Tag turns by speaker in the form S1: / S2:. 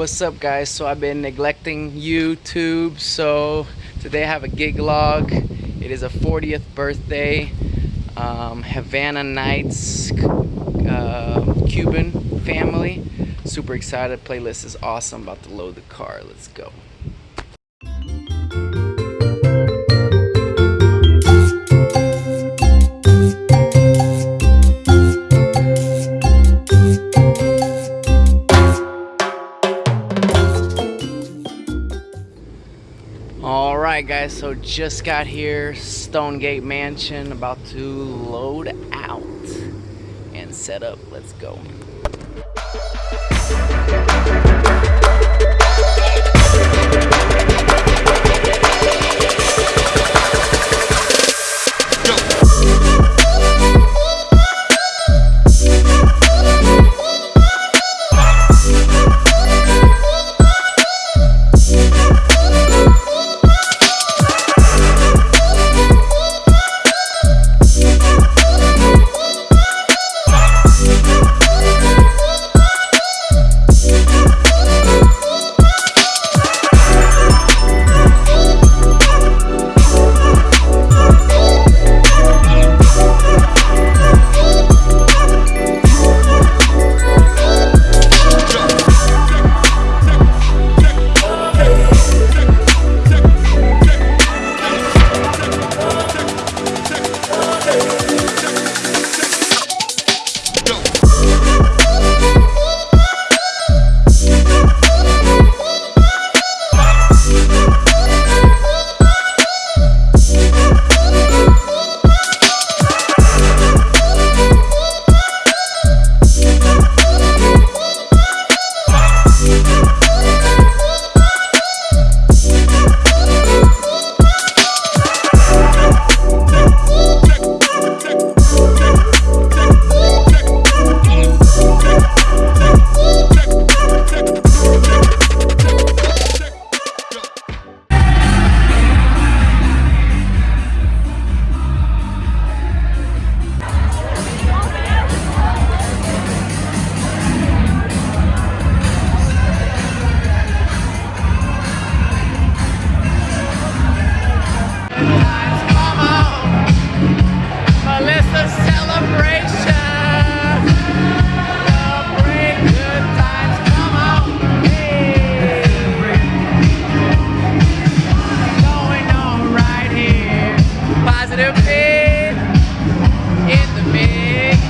S1: What's up guys? So I've been neglecting YouTube so today I have a gig log. It is a 40th birthday um, Havana Nights uh, Cuban family. Super excited. Playlist is awesome. About to load the car. Let's go. All right guys so just got here stonegate mansion about to load out and set up. Let's go in the mix.